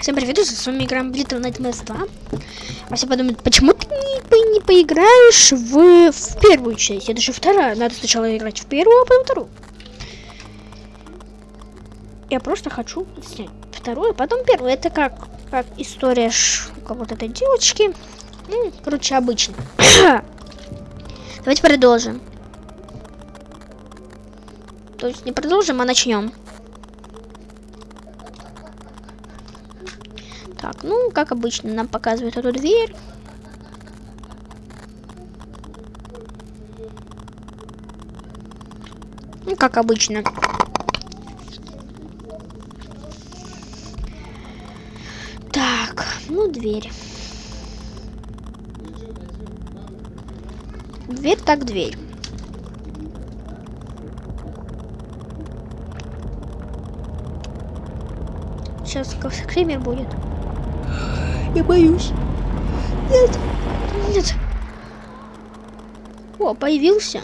Всем привет, с вами играем Little Nightmares 2. А все подумают, почему ты не, не поиграешь в, в первую часть? Это же вторая. Надо сначала играть в первую, а потом вторую. Я просто хочу снять вторую, а потом первую. Это как, как история ш, вот этой девочки. Ну, короче, обычно. Давайте продолжим. То есть не продолжим, а начнем. Так, ну, как обычно, нам показывают эту дверь. Ну, как обычно. Так, ну, дверь. Дверь так дверь. Сейчас скример будет. Я боюсь. Нет. Нет. О, появился.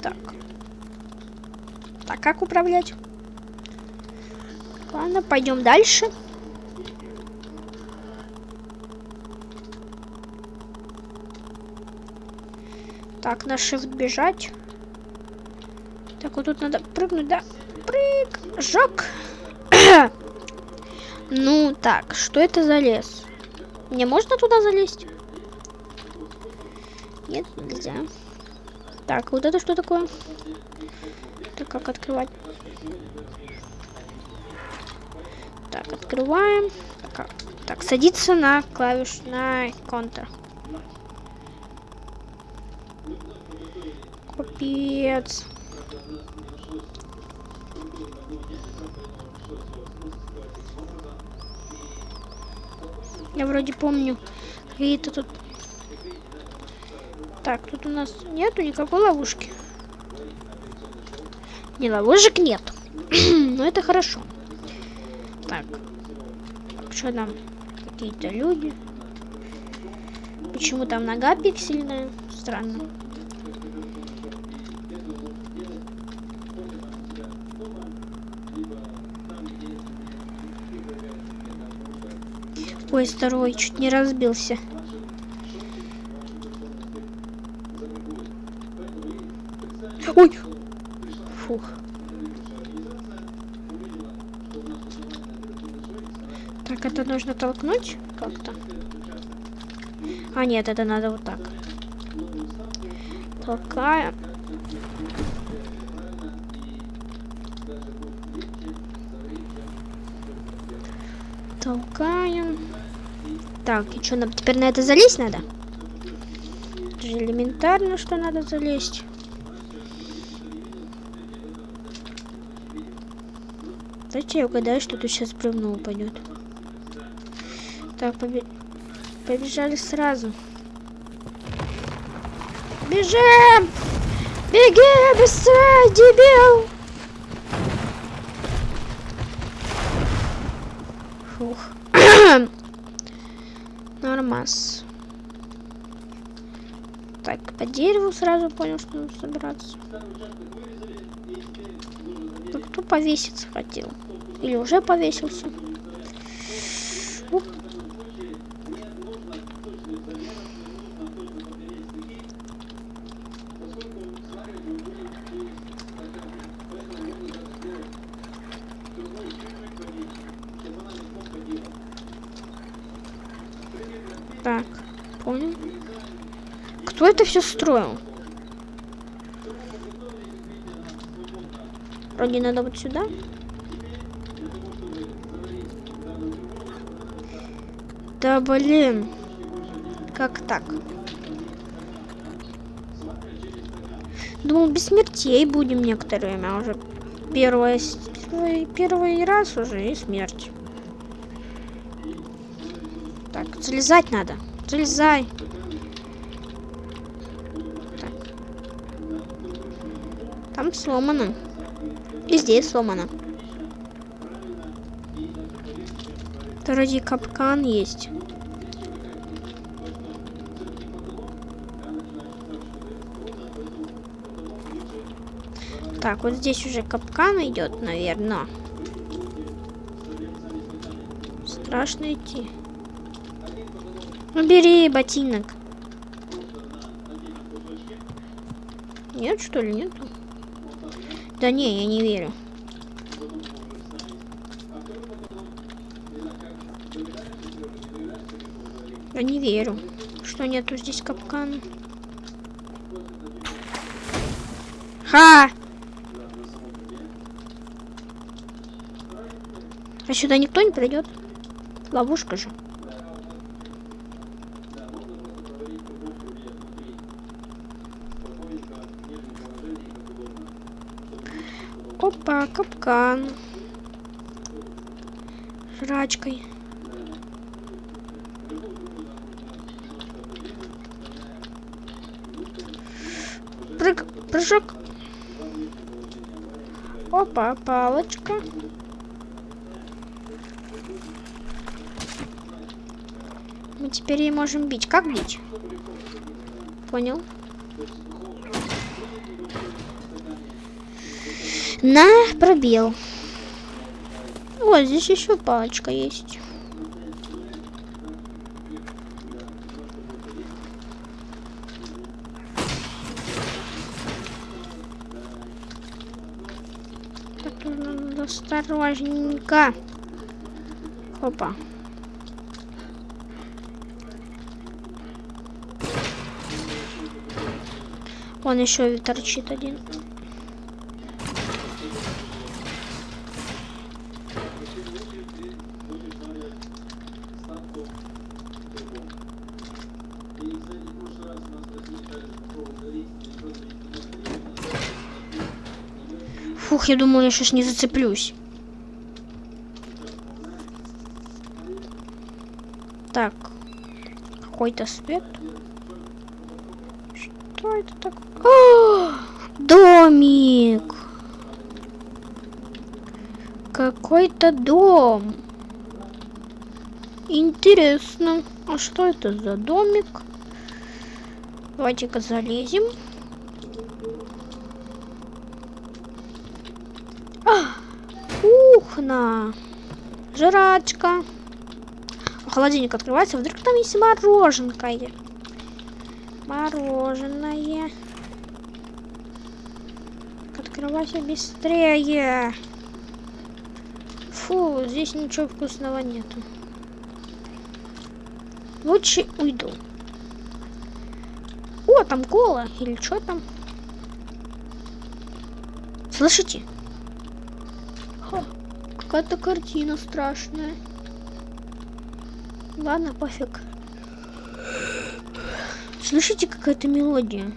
Так. Так, как управлять? Ладно, пойдем дальше. Так, на shift бежать. Так, вот тут надо прыгнуть, да? Прыг! Жок! ну, так, что это за лес? Мне можно туда залезть? Нет, нельзя. Так, вот это что такое? Так, как открывать? Так, открываем. Так, так садиться на клавиш, на контр. Капец. Я вроде помню какие-то тут... Так, тут у нас нету никакой ловушки. Не, ловушек нет. Но это хорошо. Так. Что там? Какие-то люди. Почему там нога пиксельная? Странно. Ой, второй чуть не разбился. Ой! Фух. Так, это нужно толкнуть как-то. А, нет, это надо вот так. Толкаем. Так, и что, нам теперь на это залезть надо? Это же элементарно, что надо залезть. Давайте я угадаю, что тут сейчас бревно упадет. Так, побе... побежали сразу. Бежим! Беги быстрее, дебил! Фух. Нормас. Так, по дереву сразу понял, что надо собираться. Да кто повеситься хотел? Или уже повесился? Кто это все строил? Вроде надо вот сюда. Да блин. Как так? Думал, без смертей будем некоторое время уже. Первое, первый, первый раз уже и смерть. Так, залезать надо. Залезай. Сломано. И здесь сломано. Вроде капкан есть. Так, вот здесь уже капкан идет, наверное. Страшно идти. Убери ботинок. Нет, что ли, нету? Да не, я не верю. Я не верю, что нету здесь капкана. Ха! А сюда никто не придет? Ловушка же. Капкан. Жрачкой. Прыг, прыжок. Опа, палочка. Мы теперь и можем бить. Как бить? Понял. На пробел. Вот здесь еще палочка есть. Так, надо осторожненько. Опа. Вон еще торчит один. Фух, я думаю, я сейчас не зацеплюсь. Так. Какой-то свет. Что это такое? домик. Какой-то дом. Интересно. А что это за домик? Давайте-ка залезем. А, кухня. Жрачка. Холодильник открывается. Вдруг там есть мороженкое. Мороженое. Открывайся быстрее. Фу, здесь ничего вкусного нету. Лучше уйду. О, там кола. Или что там? Слышите? Какая-то картина страшная. Ладно, пофиг. Слышите, какая-то мелодия?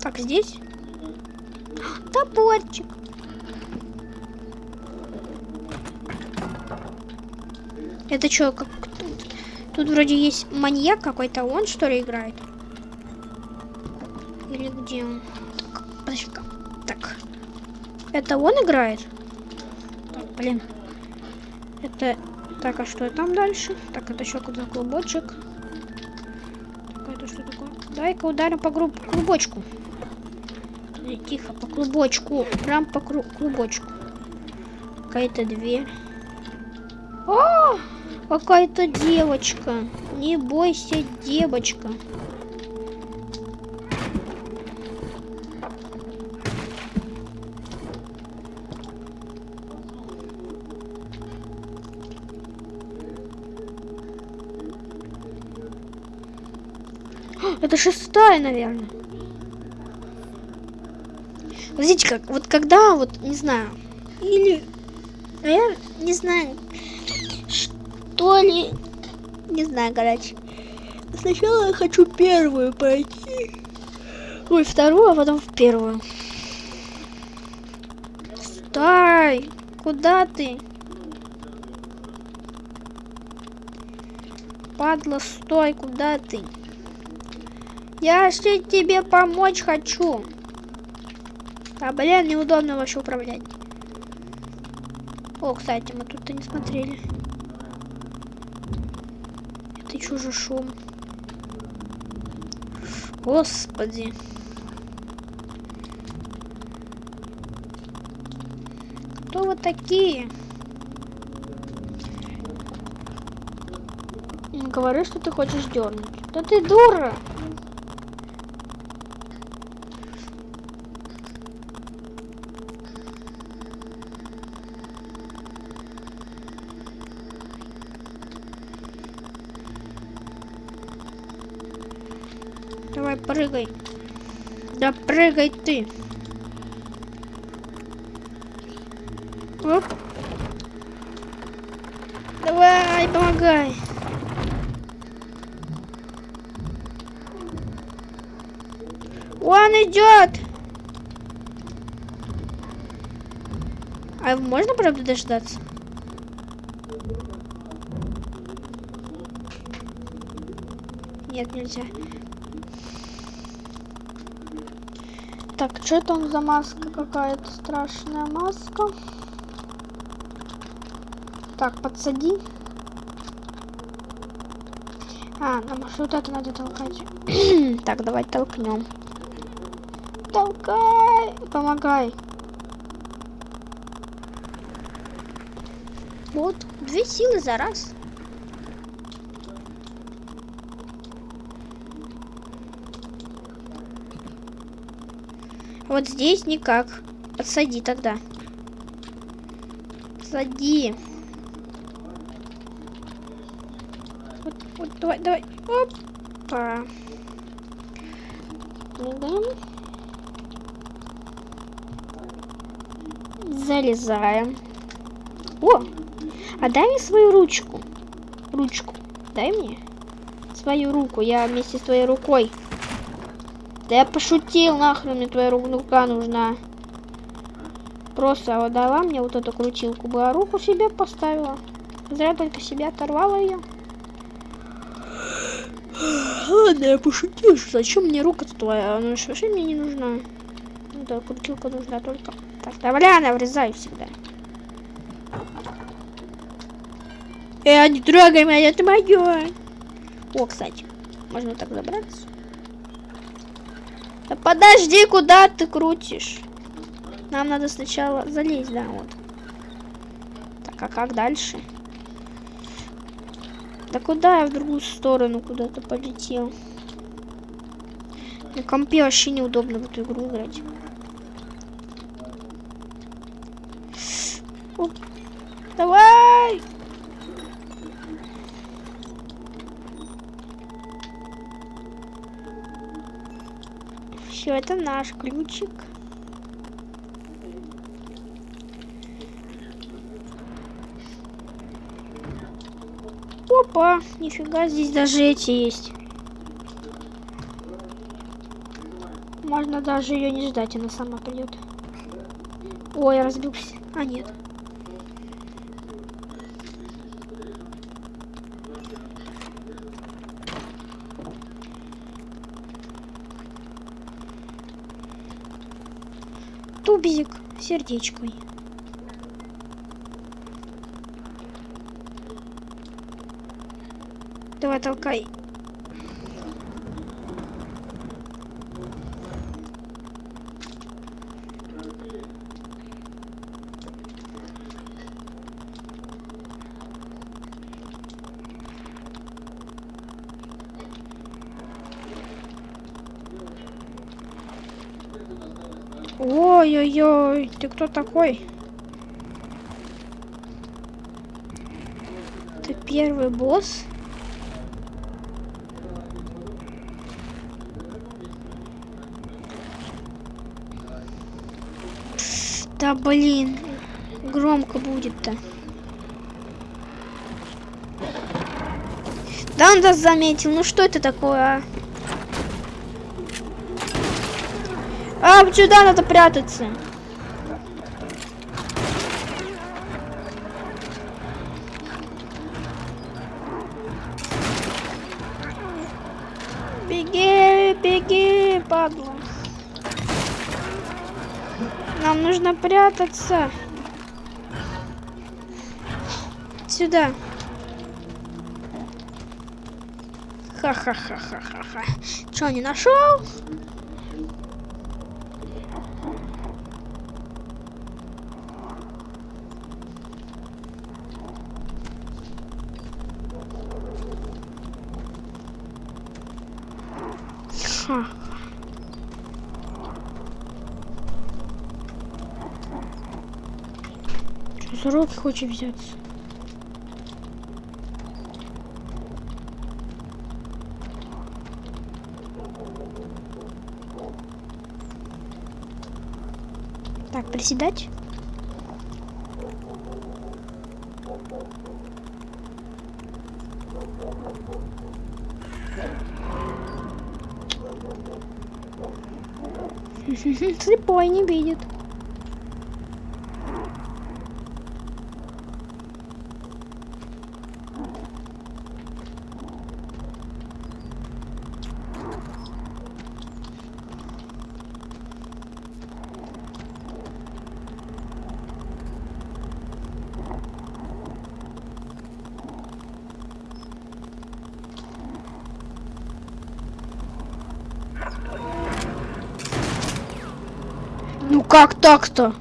Так, здесь? Топорчик. Это что, как тут? Тут вроде есть маньяк какой-то, он что ли играет? Или где он? Это он играет? Блин. Это... Так, а что там дальше? Так, это еще куда клубочек. Так, это что такое? Дай-ка ударим по груб... клубочку. Тихо, по клубочку. Прям по кру... клубочку. Какая-то дверь. О! Какая-то девочка. Не бойся, девочка. Это шестая, наверное. Видите, как вот когда, вот, не знаю, или, а я не знаю, что ли, не знаю, короче. Сначала я хочу первую пойти. Ой, вторую, а потом в первую. Стой! Куда ты? Падла, стой, куда ты? Я же тебе помочь хочу. А, блин, неудобно вообще управлять. О, кстати, мы тут-то не смотрели. Это чужой шум. Господи. Кто вы такие? Говори, что ты хочешь дернуть. Да ты дура! Давай, прыгай. Да прыгай ты. Оп. Давай, помогай. Он идет. А можно, правда, дождаться? Нет, нельзя. Так, что там за маска какая-то страшная маска? Так, подсади. А, нам вот это надо толкать. так, давай толкнем. Толкай! Помогай. Вот, две силы за раз. Вот здесь никак. Подсади тогда. Сади. Вот, вот, давай, давай. Опа. Залезаем. О! А дай мне свою ручку. Ручку. Дай мне. Свою руку. Я вместе с твоей рукой. Да я пошутил, нахрен мне твоя рука нужна. Просто дала мне вот эту крутилку бы, а руку себе поставила. Зря только себе оторвала ее. Ладно, я пошутил, зачем мне рука-то твоя? Она же вообще мне не нужна. Да, крутилка нужна только. Так, давай, она врезаю всегда. Э, не трогай меня, это мое. О, кстати, можно так забраться. Да подожди, куда ты крутишь? Нам надо сначала залезть, да, вот. Так, а как дальше? Да куда я в другую сторону куда-то полетел? На компе вообще неудобно в эту игру играть. Все, это наш ключик. Опа, нифига, здесь даже эти есть. Можно даже ее не ждать, она сама придет. Ой, разбился. А, нет. Сердечкой. Давай, толкай. Ой-ой-ой, ты кто такой? Ты первый босс? Да блин, громко будет-то. Да он нас заметил, ну что это такое, а? А, сюда надо прятаться. Беги, беги, падла. Нам нужно прятаться. Сюда. Ха-ха-ха-ха-ха-ха. Что, не нашел? Ха. Руки хочет взяться? Так, приседать. Слепой не видит. Ну как так-то?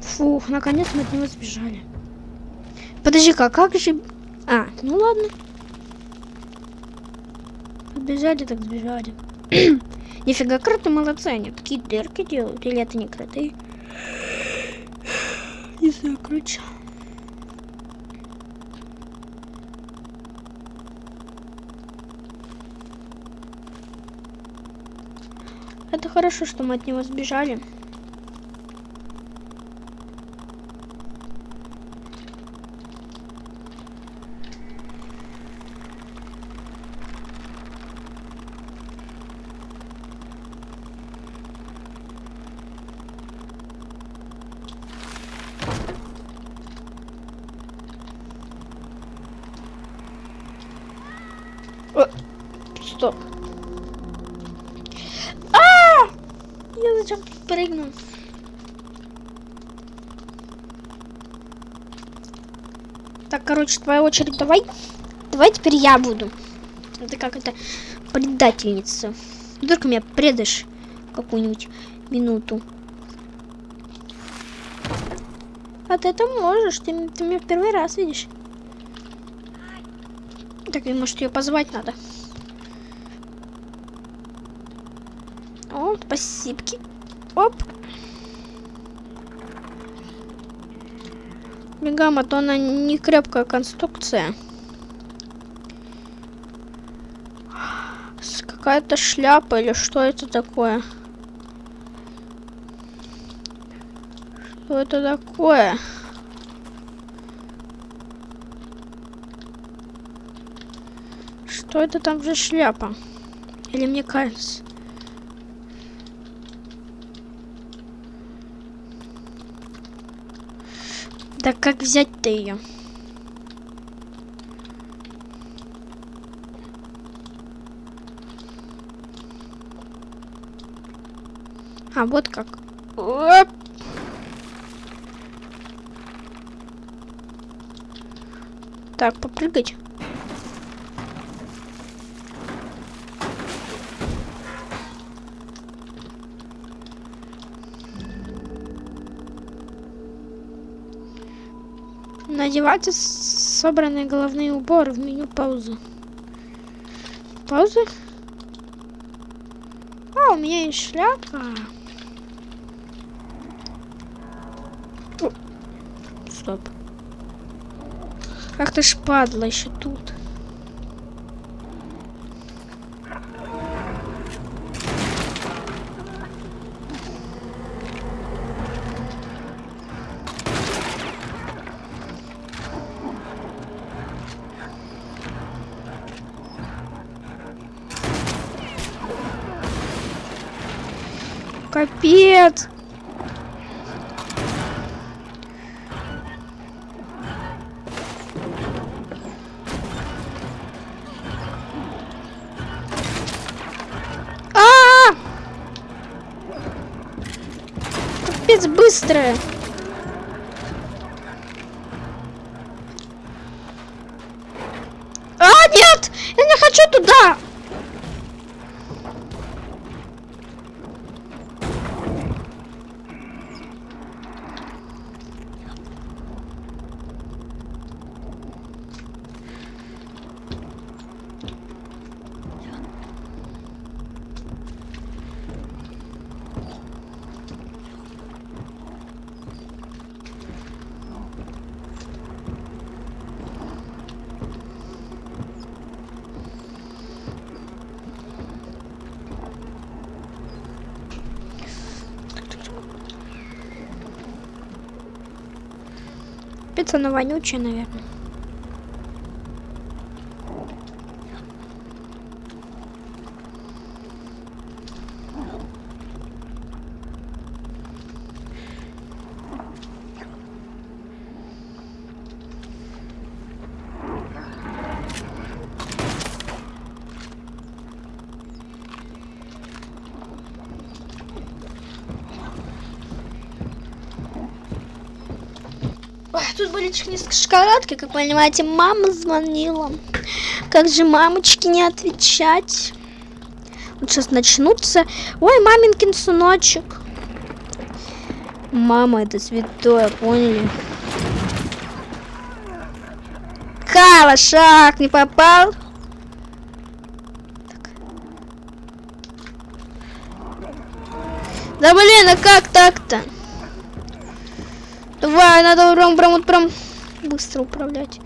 Фух, наконец мы от него сбежали. Подожди-ка, как же... А, ну ладно. Сбежали, так сбежали. Нифига, кроты молодцы, они такие дырки делают. Или это не кроты? Не знаю, короче. Это хорошо, что мы от него сбежали. Э, Стоп. А! Я зачем прыгнул? Так, короче, твоя очередь. Давай. Давай теперь я буду. Это как это предательница. Вдруг меня предашь какую-нибудь минуту. А ты это можешь. Ты, ты меня в первый раз видишь. Так, может ее позвать надо. О, спасибо. Оп. Бегам, а то она не крепкая конструкция. Какая-то шляпа или что это такое? Что это такое? Что это там за шляпа? Или мне кажется? Да как взять-то ее? А, вот как. Оп. Так, попрыгать. Надевайте собранные головные уборы в меню паузы. Паузы? А, у меня есть шляпа. Стоп. Ах ты ж падла еще тут. Быстрая. Капец, она вонючая, наверное. Тут были шоколадки, как понимаете, мама звонила. Как же мамочки не отвечать? Вот сейчас начнутся. Ой, маминкин сыночек. Мама, это святое, поняли? Кала, шаг, не попал. Так. Да блин, а как надо прям, прям, вот прям быстро управлять.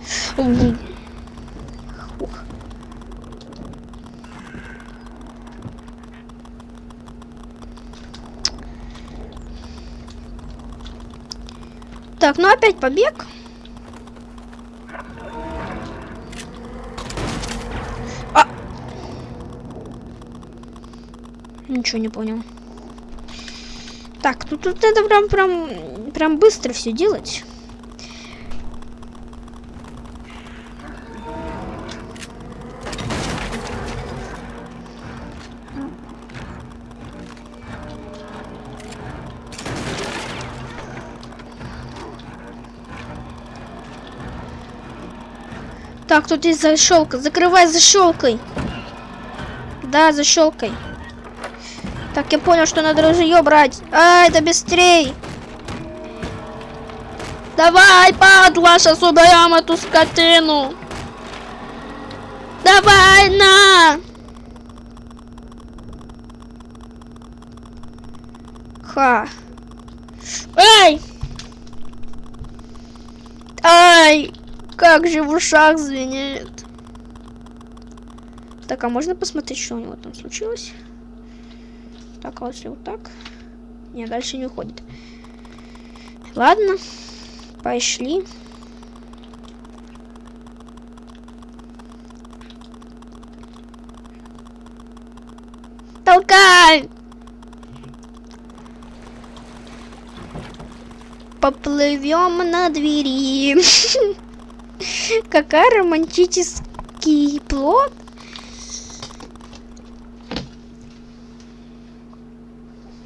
Так, ну опять побег. А! Ничего не понял. Так, тут, тут надо прям, прям, прям быстро все делать. Так, тут есть защелка. Закрывай защелкой. Да, защелкой. Так, я понял, что надо ружье брать. А, это быстрей. Давай, падла, сейчас убьем эту скотину. Давай, на. Ха. Эй! Ай! Как же в ушах звенит. Так, а можно посмотреть, что у него там случилось? Так, а если вот так? Не, дальше не уходит. Ладно, пошли. Толкай! Поплывем на двери. Какая романтический плод.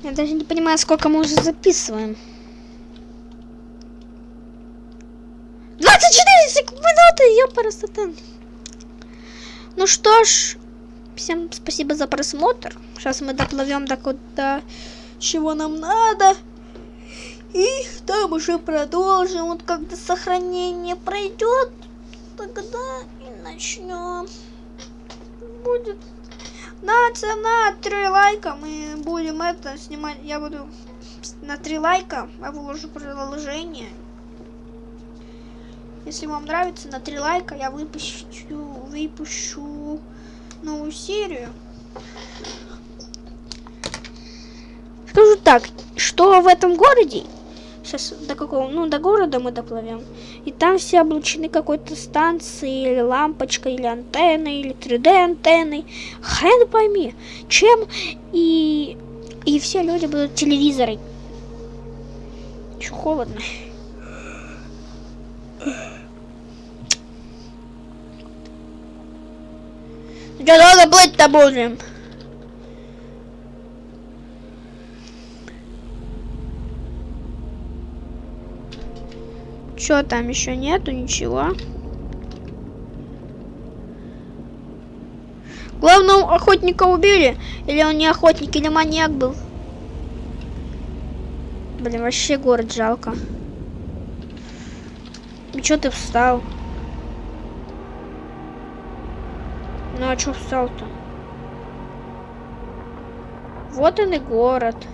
Я даже не понимаю, сколько мы уже записываем. 24 минуты, я просто там. Ну что ж, всем спасибо за просмотр. Сейчас мы доплывем до куда, чего нам надо. И там уже продолжим. Вот когда сохранение пройдет, тогда и начнем. Будет на цена 3 лайка мы будем это снимать. Я буду на 3 лайка я выложу приложение. Если вам нравится, на 3 лайка я выпущу, выпущу новую серию. Скажу так, что в этом городе Сейчас до какого? Ну, до города мы доплывем. И там все облучены какой-то станцией, или лампочкой, или антенной, или 3D антенной. Хрен пойми, чем. И, и все люди будут телевизоры. Чё холодно. Чё долго плыть-то будем? Чё там еще нету? Ничего. Главного охотника убили? Или он не охотник, или маньяк был? Блин, вообще город жалко. И чё ты встал? Ну а чё встал-то? Вот он и город.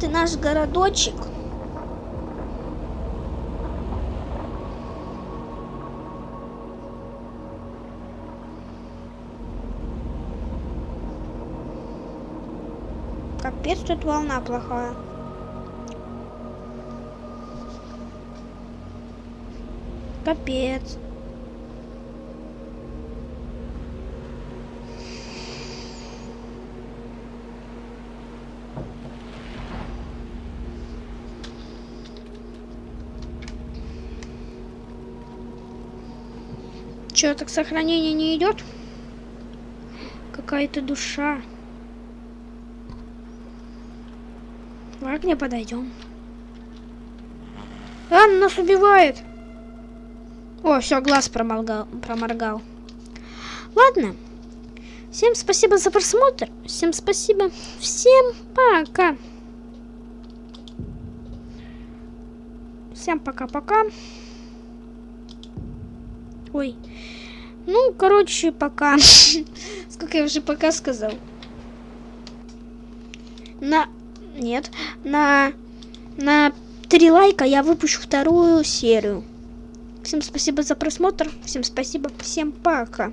Вот и наш городочек. Капец, тут волна плохая. Капец. Че, так сохранение не идет? Какая-то душа. Ней подойдем. А, нас убивает. О, все, глаз проморгал, проморгал. Ладно. Всем спасибо за просмотр. Всем спасибо. Всем пока. Всем пока-пока. Ой. Ну, короче, пока. Сколько я уже пока сказал? На... Нет. На... На три лайка я выпущу вторую серию. Всем спасибо за просмотр. Всем спасибо. Всем пока.